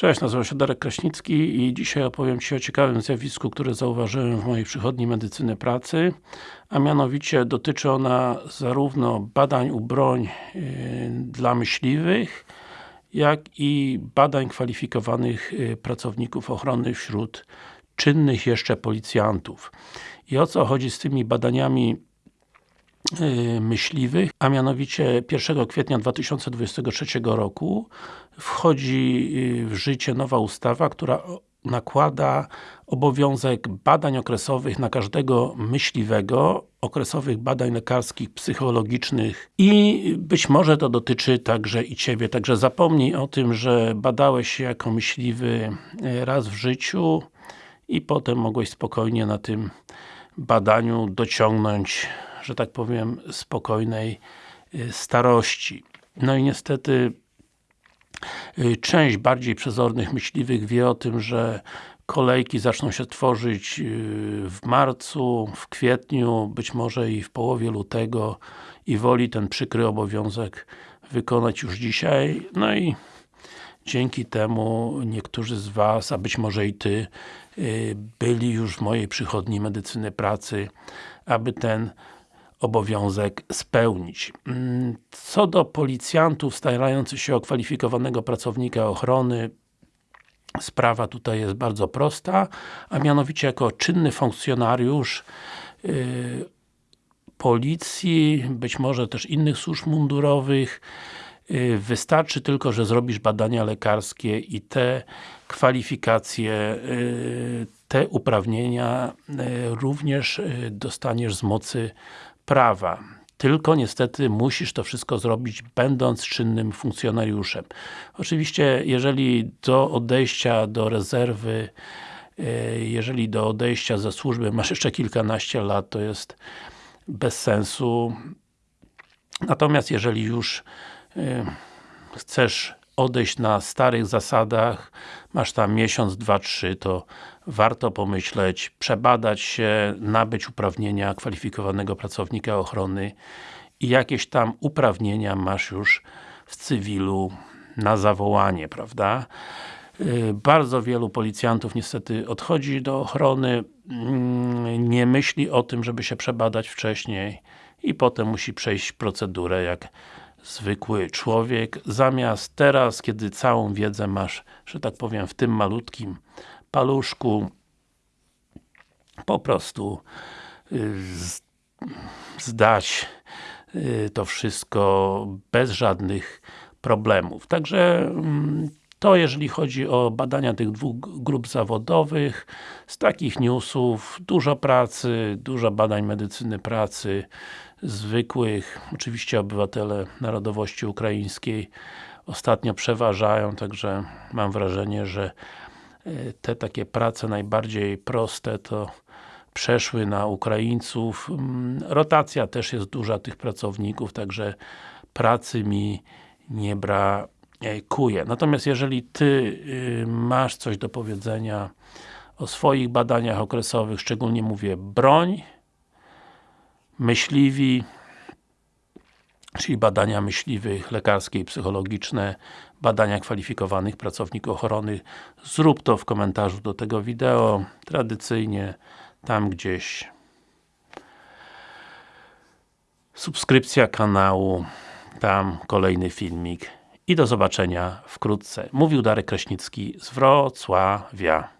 Cześć, nazywam się Darek Kraśnicki i dzisiaj opowiem Ci o ciekawym zjawisku, które zauważyłem w mojej przychodni medycyny pracy a mianowicie dotyczy ona zarówno badań u broń yy, dla myśliwych jak i badań kwalifikowanych yy, pracowników ochrony wśród czynnych jeszcze policjantów. I o co chodzi z tymi badaniami Y, myśliwych, a mianowicie 1 kwietnia 2023 roku wchodzi y, w życie nowa ustawa, która nakłada obowiązek badań okresowych na każdego myśliwego, okresowych badań lekarskich, psychologicznych i być może to dotyczy także i Ciebie. Także zapomnij o tym, że badałeś się jako myśliwy y, raz w życiu i potem mogłeś spokojnie na tym badaniu dociągnąć że tak powiem, spokojnej y, starości. No i niestety y, część bardziej przezornych myśliwych wie o tym, że kolejki zaczną się tworzyć y, w marcu, w kwietniu, być może i w połowie lutego i woli ten przykry obowiązek wykonać już dzisiaj. No i dzięki temu niektórzy z Was, a być może i Ty, byli już w mojej przychodni medycyny pracy, aby ten obowiązek spełnić. Mm, co do policjantów starających się o kwalifikowanego pracownika ochrony, sprawa tutaj jest bardzo prosta, a mianowicie jako czynny funkcjonariusz yy, policji, być może też innych służb mundurowych, yy, wystarczy tylko, że zrobisz badania lekarskie i te kwalifikacje, yy, te uprawnienia również dostaniesz z mocy prawa. Tylko niestety musisz to wszystko zrobić będąc czynnym funkcjonariuszem. Oczywiście, jeżeli do odejścia do rezerwy e, jeżeli do odejścia ze służby masz jeszcze kilkanaście lat, to jest bez sensu. Natomiast jeżeli już e, chcesz odejść na starych zasadach, masz tam miesiąc, dwa, trzy, to warto pomyśleć, przebadać się, nabyć uprawnienia kwalifikowanego pracownika ochrony i jakieś tam uprawnienia masz już w cywilu na zawołanie, prawda? Y, bardzo wielu policjantów niestety odchodzi do ochrony, mm, nie myśli o tym, żeby się przebadać wcześniej i potem musi przejść procedurę jak zwykły człowiek, zamiast teraz, kiedy całą wiedzę masz, że tak powiem, w tym malutkim paluszku, po prostu y, zdać y, to wszystko bez żadnych problemów. Także mm, to jeżeli chodzi o badania tych dwóch grup zawodowych, z takich newsów, dużo pracy, dużo badań medycyny pracy, zwykłych, oczywiście obywatele narodowości ukraińskiej ostatnio przeważają, także mam wrażenie, że e, te takie prace najbardziej proste to przeszły na Ukraińców. Mm, rotacja też jest duża tych pracowników, także pracy mi nie brakuje. Natomiast jeżeli Ty y, masz coś do powiedzenia o swoich badaniach okresowych, szczególnie mówię broń, myśliwi, czyli badania myśliwych, lekarskie i psychologiczne, badania kwalifikowanych pracowników ochrony. Zrób to w komentarzu do tego wideo, tradycyjnie, tam gdzieś subskrypcja kanału, tam kolejny filmik i do zobaczenia wkrótce. Mówił Darek Kraśnicki z Wrocławia.